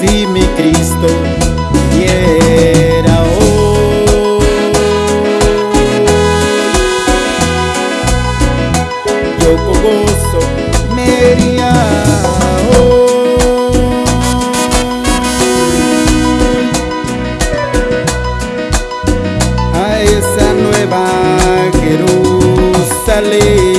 si mi Cristo viniera hoy. Yo con gozo me iría hoy a esa nueva Jerusalén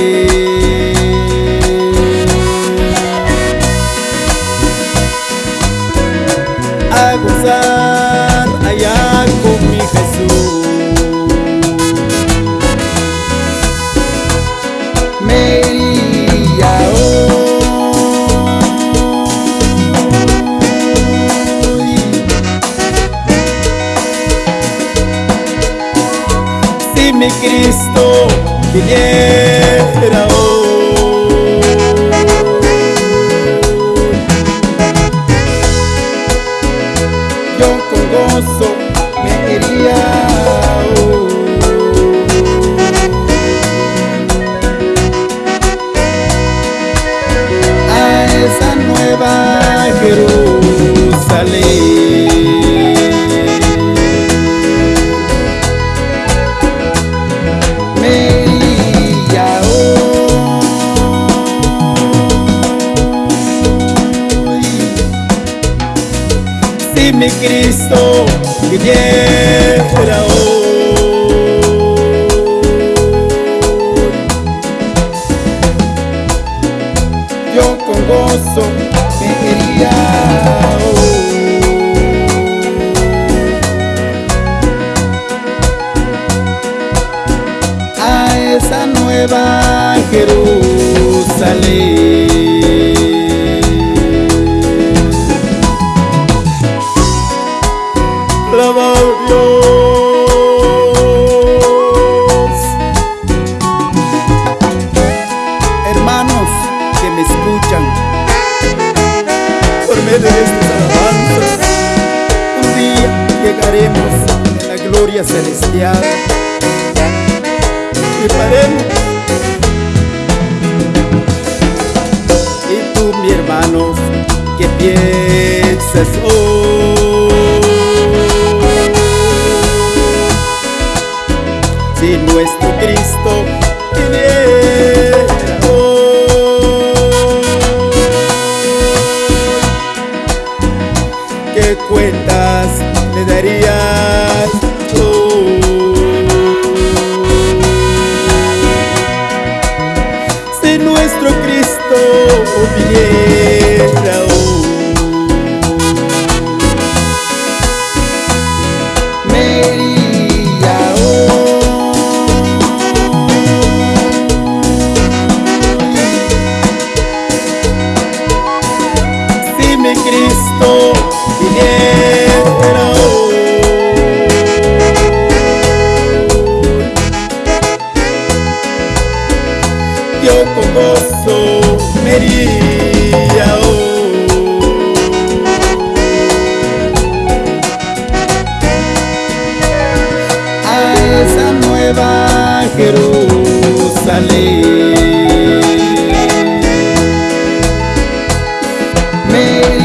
a gozar allá con mi Jesús. Me iría hoy si mi Cristo viniera hoy. Yo con gozo me iría hoy. a esa nueva Jerusalén. Si mi Cristo viniera hoy. yo con gozo me iría hoy a esa nueva Jerusalén. Hermanos que me escuchan por medio de estas alabanzas un día llegaremos a la gloria celestial. Y paremos y tú mi hermano que piensas hoy hoy, ¿qué cuentas le darías tú? Si nuestro Cristo viniera mi Cristo viniera hoy, yo con gozo me iría hoy a esa nueva Jerusalén. Me